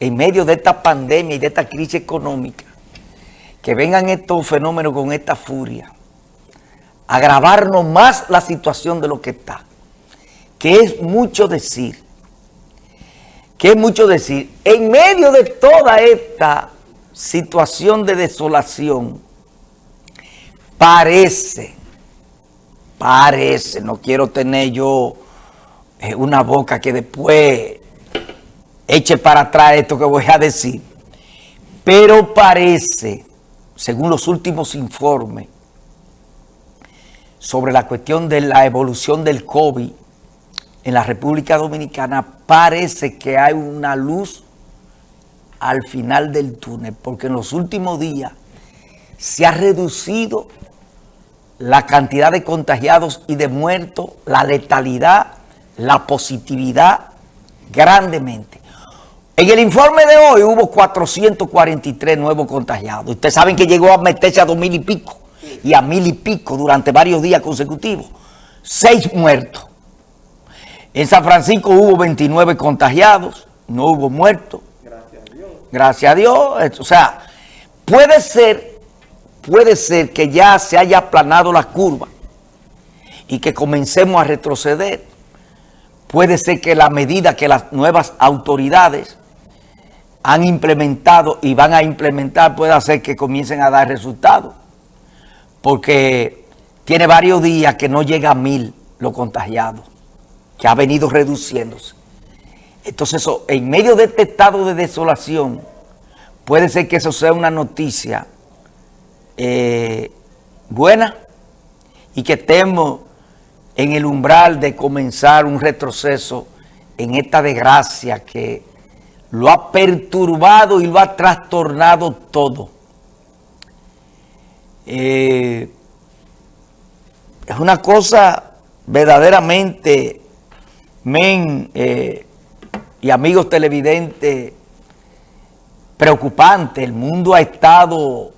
en medio de esta pandemia y de esta crisis económica, que vengan estos fenómenos con esta furia, agravarnos más la situación de lo que está, que es mucho decir, que es mucho decir, en medio de toda esta situación de desolación, parece, parece, no quiero tener yo eh, una boca que después eche para atrás esto que voy a decir, pero parece, según los últimos informes, sobre la cuestión de la evolución del COVID en la República Dominicana, parece que hay una luz al final del túnel, porque en los últimos días se ha reducido la cantidad de contagiados y de muertos, la letalidad, la positividad grandemente. En el informe de hoy hubo 443 nuevos contagiados. Ustedes saben que llegó a meterse a dos mil y pico y a mil y pico durante varios días consecutivos. Seis muertos. En San Francisco hubo 29 contagiados, no hubo muertos. Gracias a Dios. Gracias a Dios. O sea, puede ser puede ser que ya se haya aplanado la curva y que comencemos a retroceder. Puede ser que la medida que las nuevas autoridades han implementado y van a implementar pueda hacer que comiencen a dar resultados. Porque tiene varios días que no llega a mil los contagiados, que ha venido reduciéndose. Entonces, en medio de este estado de desolación, puede ser que eso sea una noticia eh, buena y que estemos en el umbral de comenzar un retroceso en esta desgracia que lo ha perturbado y lo ha trastornado todo. Eh, es una cosa verdaderamente, men eh, y amigos televidentes, preocupante. El mundo ha estado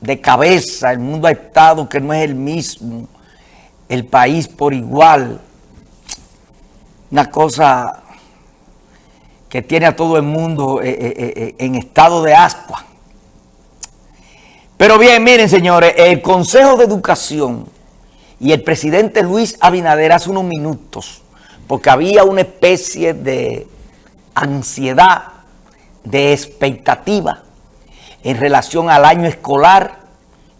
de cabeza, el mundo ha estado que no es el mismo, el país por igual, una cosa que tiene a todo el mundo eh, eh, eh, en estado de ascua. Pero bien, miren señores, el Consejo de Educación y el presidente Luis Abinader hace unos minutos, porque había una especie de ansiedad, de expectativa, en relación al año escolar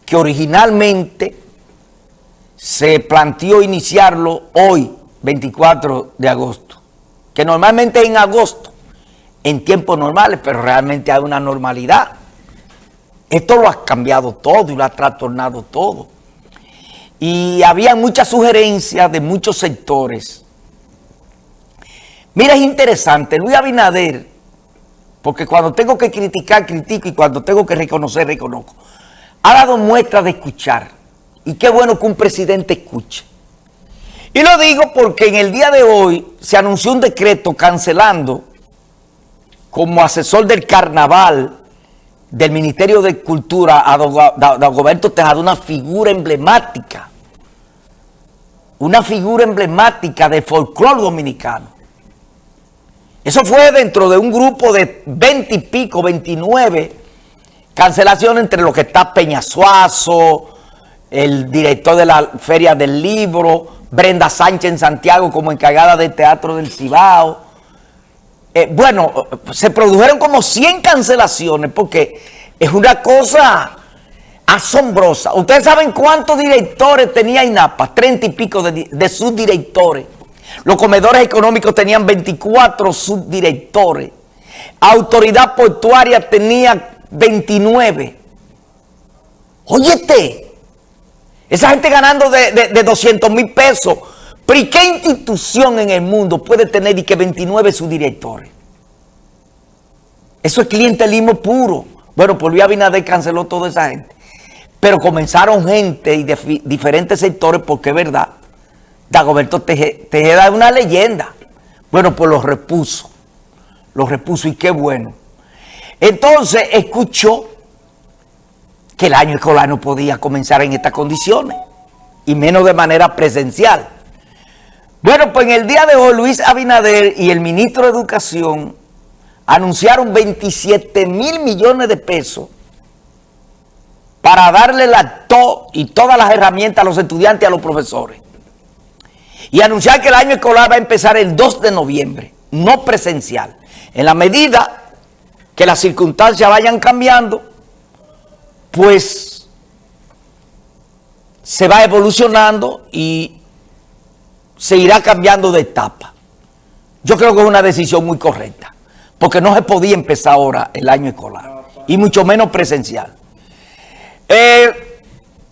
que originalmente se planteó iniciarlo hoy, 24 de agosto, que normalmente en agosto, en tiempos normales, pero realmente hay una normalidad. Esto lo ha cambiado todo y lo ha trastornado todo. Y había muchas sugerencias de muchos sectores. Mira, es interesante, Luis Abinader porque cuando tengo que criticar, critico y cuando tengo que reconocer, reconozco. Ha dado muestra de escuchar. Y qué bueno que un presidente escuche. Y lo digo porque en el día de hoy se anunció un decreto cancelando como asesor del carnaval del Ministerio de Cultura a Dagoberto Tejada, una figura emblemática. Una figura emblemática de folclore dominicano. Eso fue dentro de un grupo de 20 y pico, 29 cancelaciones entre lo que está Peñasuazo, el director de la Feria del Libro, Brenda Sánchez en Santiago como encargada del Teatro del Cibao. Eh, bueno, se produjeron como 100 cancelaciones porque es una cosa asombrosa. ¿Ustedes saben cuántos directores tenía INAPA? 30 y pico de, de sus directores. Los comedores económicos tenían 24 subdirectores. Autoridad portuaria tenía 29. Óyete, esa gente ganando de, 200 mil pesos. Pero ¿y qué institución en el mundo puede tener y que 29 subdirectores? Eso es clientelismo puro. Bueno, por Luis Abinader canceló toda esa gente. Pero comenzaron gente y de diferentes sectores, porque es verdad, Dagoberto Tejeda es una leyenda. Bueno, pues lo repuso. Lo repuso y qué bueno. Entonces escuchó que el año escolar no podía comenzar en estas condiciones y menos de manera presencial. Bueno, pues en el día de hoy Luis Abinader y el ministro de Educación anunciaron 27 mil millones de pesos para darle la to y todas las herramientas a los estudiantes y a los profesores. Y anunciar que el año escolar va a empezar el 2 de noviembre, no presencial. En la medida que las circunstancias vayan cambiando, pues se va evolucionando y se irá cambiando de etapa. Yo creo que es una decisión muy correcta, porque no se podía empezar ahora el año escolar, y mucho menos presencial. Eh,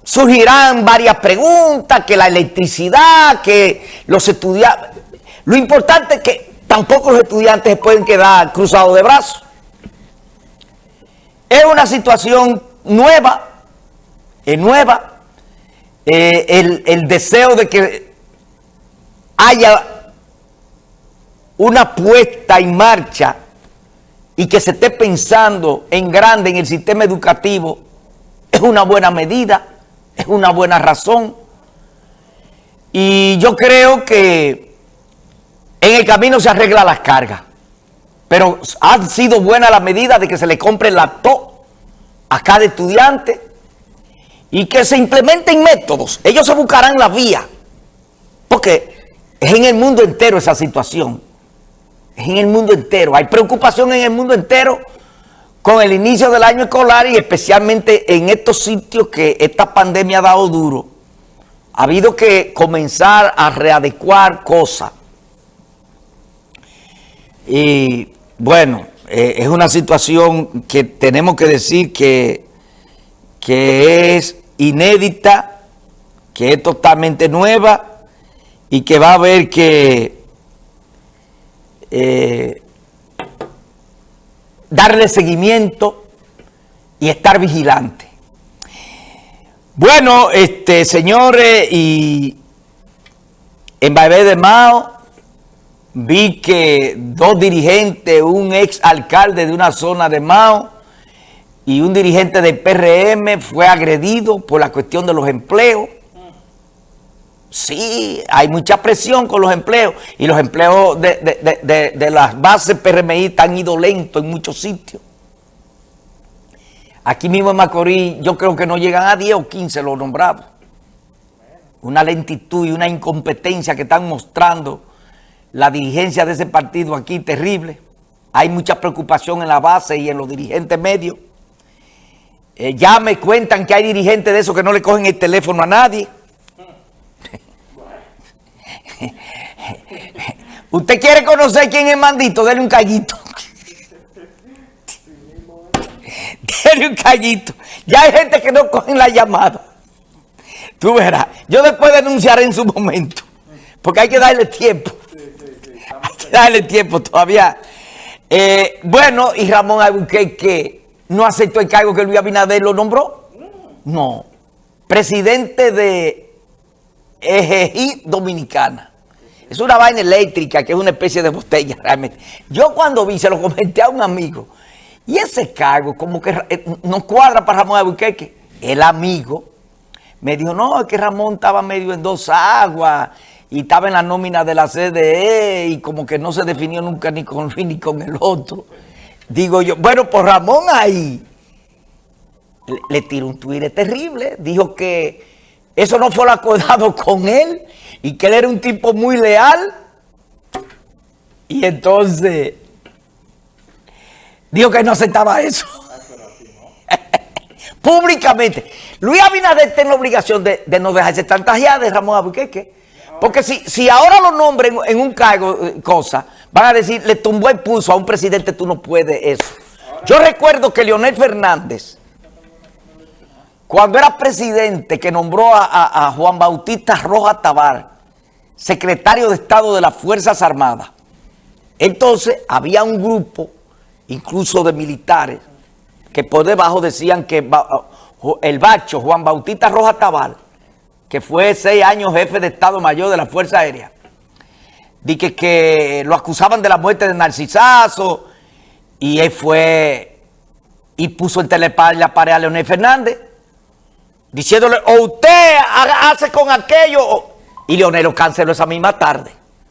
surgirán varias preguntas, que la electricidad, que los estudiantes... Lo importante es que tampoco los estudiantes pueden quedar cruzados de brazos. Es una situación nueva, es nueva, eh, el, el deseo de que haya una puesta en marcha y que se esté pensando en grande en el sistema educativo es una buena medida, es una buena razón. Y yo creo que en el camino se arregla las cargas. Pero ha sido buena la medida de que se le compre laptop a cada estudiante y que se implementen métodos. Ellos se buscarán la vía. Porque es en el mundo entero esa situación en el mundo entero. Hay preocupación en el mundo entero con el inicio del año escolar y especialmente en estos sitios que esta pandemia ha dado duro. Ha habido que comenzar a readecuar cosas. Y bueno, eh, es una situación que tenemos que decir que, que es inédita, que es totalmente nueva y que va a haber que eh, darle seguimiento y estar vigilante. Bueno, este señores, y en Baibé de Mao vi que dos dirigentes, un ex alcalde de una zona de Mao y un dirigente del PRM fue agredido por la cuestión de los empleos. Sí, hay mucha presión con los empleos y los empleos de, las bases PRMI están ido lento en muchos sitios. Aquí mismo en Macorís yo creo que no llegan a 10 o 15 los nombrados. Una lentitud y una incompetencia que están mostrando la dirigencia de ese partido aquí terrible. Hay mucha preocupación en la base y en los dirigentes medios. Eh, ya me cuentan que hay dirigentes de esos que no le cogen el teléfono a nadie. ¿Usted quiere conocer quién es Mandito? Dele un callito. Dele un callito. Ya hay gente que no cogen la llamada. Tú verás. Yo después denunciaré en su momento. Porque hay que darle tiempo. Hay que darle tiempo todavía. Eh, bueno, y Ramón que no aceptó el cargo que Luis Abinader lo nombró. No. Presidente de EGI Dominicana. Es una vaina eléctrica que es una especie de botella realmente. Yo cuando vi, se lo comenté a un amigo, y ese cargo como que eh, no cuadra para Ramón Albuquerque. El amigo me dijo, no, es que Ramón estaba medio en dos aguas y estaba en la nómina de la CDE y como que no se definió nunca ni con ni con el otro. Digo yo, bueno, pues Ramón ahí le, le tiró un tuire terrible. Dijo que eso no fue lo acordado con él y que él era un tipo muy leal. Y entonces dijo que no aceptaba eso. Públicamente. Luis Abinader tiene la obligación de, no dejarse tantajear de Ramón Albuquerque. Porque si, ahora lo nombren en un cargo, eh, cosa, van a decir, le tumbó el pulso a un presidente, tú no puedes eso. Yo recuerdo que Leonel Fernández, cuando era presidente, que nombró a, Juan Bautista Roja Tabar, secretario de Estado de las Fuerzas Armadas. Entonces había un grupo, incluso de militares, que por debajo decían que el bacho Juan Bautista Roja Tabal, que fue seis años jefe de Estado Mayor de la Fuerza Aérea, dije que lo acusaban de la muerte de Narcisazo, y él fue y puso en telepar la pared a Leonel Fernández, diciéndole, o usted hace con aquello... Y Leonel lo canceló esa misma tarde.